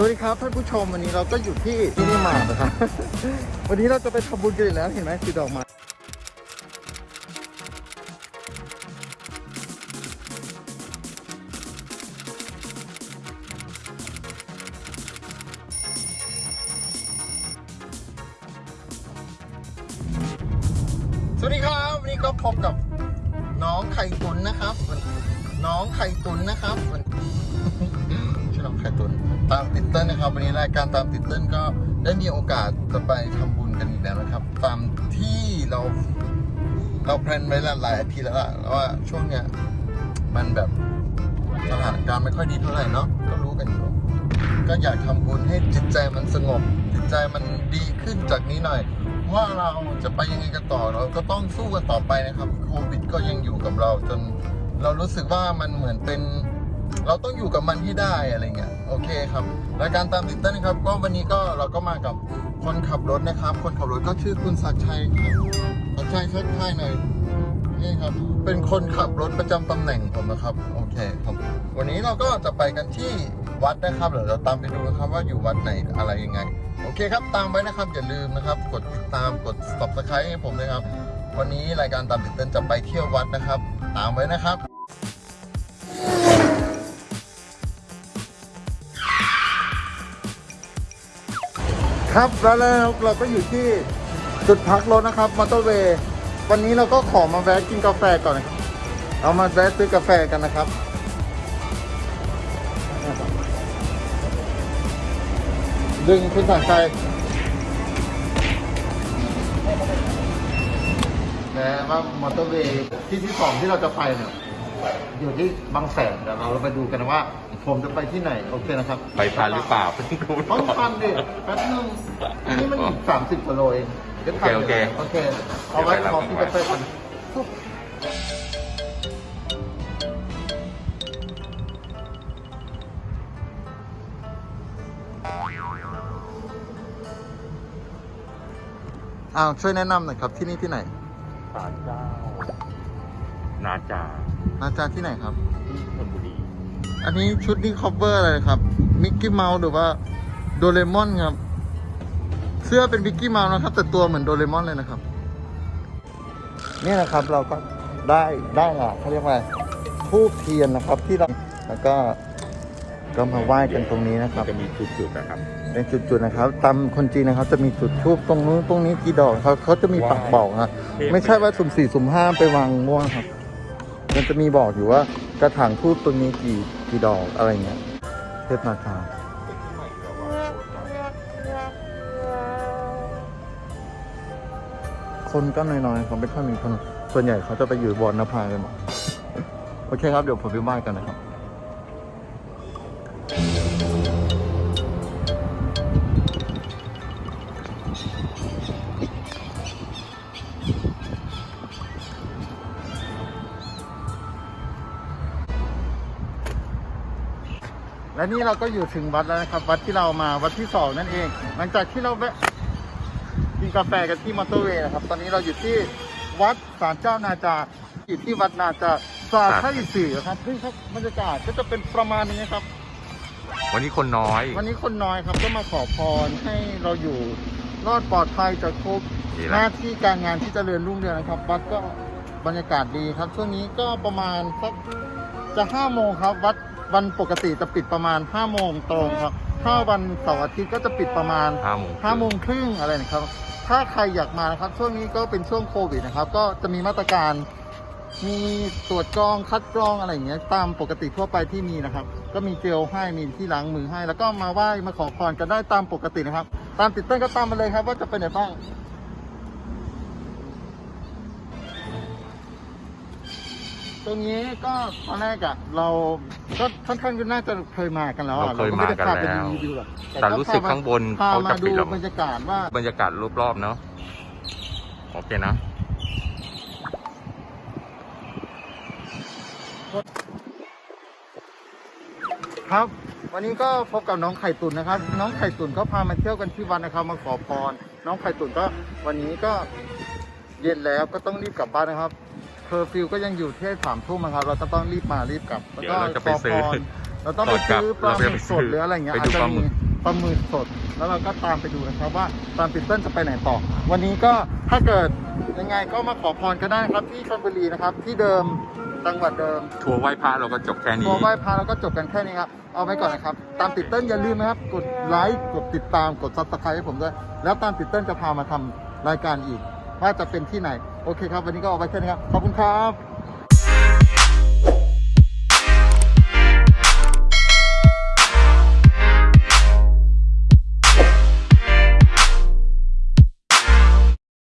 สวัสดีครับท่านผู้ชมวันนี้เราก็อยู่ที่ที่นี่มาร์ทนะครับ วันนี้เราจะไปทำบุญกันอีกแล้วเห็นไหมสีดอกไม้สวัสดีครับวันนี้ก็พบกับน้องไข่ตุนนะครับ น้องไข่ตุนนะครับ ไข่ตุนตามติดเต้นนะครับ วันนี้รายการตามติดเต้นก็ได้มีโอกาสจะไปทำบุญกันอีกแล้วนะครับ ตามที่เราเราแพลนไว้หลายอาทิตย์แล้วล่ะแล้วว่าช่วงเนี้ยมันแบบสถานการณ์ไม่ค่อยดีเท่าไหร่เนาะก็รู้กันอยู่ก็อยากทำบุญให้จิตใจมันสงบ จิตใจมันดีขึ้นจากนี้หน่อย ว่าเราจะไปยังไงกันต่อเราก็ต้องสู้กันต่อไปนะครับโควิดก็ยังอยู่กับเราจนเรารู้สึกว่ามันเหมือนเป็น เราต้องอยู่กับมันให้ได้อะไรเงี้ยโอเคครับรายการตามติดเต้นครับ ก็วันนี้ก็เราก็มากับคนขับรถนะครับ คนขับรถก็ชื่อคุณศักชัยครับศักชัยชักทายหน่อยนี่ครับเป็นคนขับรถประจำตำแหน่งผมนะครับโอเคครับวันนี้เราก็จะไปกันที่วัดนะครับเดี๋ยวเราตามไปดูนะครับว่าอยู่วัดไหนอะไรยังไง โอเคครับตามไว้นะครับอย่าลืมนะครับ กดติดตามกด subscribe ให้ผมนะครับ วันนี้รายการตามติดเต้นจะไปเที่ยววัดนะครับ ตามไว้นะครับ ครับแล้วแล้วเราก็อยู่ที่จุดพักรถนะครับมอเตอร์เวย์วันนี้เราก็ขอมาแวะกินกาแฟก่อนนะครับเอามาแวะซื้อกาแฟกันนะครับ ดึงคุณสังชัยนะว่ามอเตอร์เวย์ที่ที่สองที่เราจะไปเนี่ย อยู่ที่บางแสนเดี๋ยวเราไปดูกันว่า ผมจะไปที่ไหนโอเคนะครับไปทันหรือเปล่าเพิ่งรู้ต้องทันดิแป๊บนึงอันนี้มันอีกสามสิบกว่าโลเองดี๋ยวทันโอเคโอเคเอาไว้เดี๋ยวไปรับขอกินกาแฟก่อนอ้าวช่วยแนะนำหน่อยครับที่นี่ที่ไหนศาลเจ้า นาจานาจาที่ไหนครับ ที่ชลบุรีอันนี้ชุดนี้ cover อะไรครับมิกกี้เมาส์หรือว่าโดเรมอนครับ เสื้อเป็นมิกกี้เมาส์นะครับ แต่ตัวเหมือนโดเรมอนเลยนะครับ นี่นะครับเราก็ได้ได้ละเขาเรียกว่าธูปเทียนนะครับที่เราแล้วก็ก็มาไหว้กันตรงนี้นะครับ จะมีจุดๆนะครับ เป็นจุดๆนะครับ ตามคนจีนนะครับ จะมีจุดทูบตรงนู้นตรงนี้กี่ดอกเขาเขาจะมีปักบอกนะไม่ใช่ว่าสุ่มสี่สุ่มห้าไปวางม่วงครับ มันจะมีบอกอยู่ว่ากระถางทูบตัวนี้กี่กี่ดอกอะไรเงี้ยเทพนาคาคนก็น้อยๆเขาไม่ค่อยมีคนส่วนใหญ่เขาจะไปอยู่บนนภากันหมดโอเคครับเดี๋ยวผมไปบ้านกันนะครับ และนี่เราก็อยู่ถึงวัดแล้วนะครับ วัดที่เรามาวัดที่สองนั่นเอง หลังจากที่เราแวะกินกาแฟกันที่มอเตอร์เวย์นะครับ ตอนนี้เราอยู่ที่วัดศาลเจ้านาจาอยู่ที่วัดนาจาสาไทยสี่ครับเฮ้ยครับบรรยากาศก็จะเป็นประมาณนี้ครับ วันนี้คนน้อย วันนี้คนน้อยครับก็มาขอพรให้เราอยู่รอดปลอดภัยจากโควิดนี่แหหละน้าที่การงานที่เจริญรุ่งเรืองนะครับ วัดก็บรรยากาศดีครับ ช่วงนี้ก็ประมาณสักจะห้าโมงครับ วัด วันปกติจะปิดประมาณห้าโมงตรงครับ ถ้าวันเสาร์อาทิตย์ก็จะปิดประมาณห้าโมงห้าโมงครึ่งอะไรนะครับ ถ้าใครอยากมานะครับ ช่วงนี้ก็เป็นช่วงโควิดนะครับ ก็จะมีมาตรการ มีตรวจกรองคัดกรองอะไรอย่างเงี้ยตามปกติทั่วไปที่มีนะครับ ก็มีเจลให้มีที่ล้างมือให้ แล้วก็มาไหว้มาขอพรกันได้ตามปกตินะครับ ตามติดตั้งก็ตามมาเลยครับ ว่าจะเป็นไหนบ้าง ตรงนี้ก็ตอนแรกอะเราก็ค่อนข้างจะน่าจะเคยมากันแล้วอะเราเคยก็ไม่ได้มากันพาไปแล้วรีวิวหรอกแต่รู้สึกข้างบนพาเขามาจะดูปิดแล้วบรรยากาศว่า บรรยากาศรอบๆเนาะโอเคนะ ครับ วันนี้ก็พบกับน้องไข่ตุ๋นนะครับ น้องไข่ตุ๋นก็พามาเที่ยวกันที่วัดนะครับ มาขอพร น้องไข่ตุ๋นก็วันนี้ก็เย็นแล้วก็ต้องรีบกลับบ้านนะครับ เคอร์ฟิวก็ยังอยู่ที่สามทุ่มนะครับ เราก็ต้องรีบมารีบกลับแล้วก็เดี๋ยวเราจะไปขอซื้อพรเราต้องไปซื้อปลาหมึกสดหรืออะไรเงี้ยไปอาจดูจะปลาหมึมีก ปลาหมึกสด แล้วเราก็ตามไปดูนะครับว่าตามติดเติ้ลจะไปไหนต่อ วันนี้ก็ถ้าเกิดยังไงก็มาขอพรก็ได้ครับที่ชลบุรีนะครับ ที่เดิมจังหวัดเดิม ทัวร์ไหว้พระเราก็จบแค่นี้ พอไหว้พระแล้วก็จบกันแค่นี้ครับ เอาไว้ก่อนนะครับ ตามติดเติ้ลอย่าลืมนะครับ กดไลค์ กดติดตาม กด subscribe ให้ผมด้วย แล้วตามติดเติ้ลจะพามาทำรายการอีก ว่าจะเป็นที่ไหน โอเคครับ วันนี้ก็เอาไว้แค่นี้ครับ ขอบคุณครับ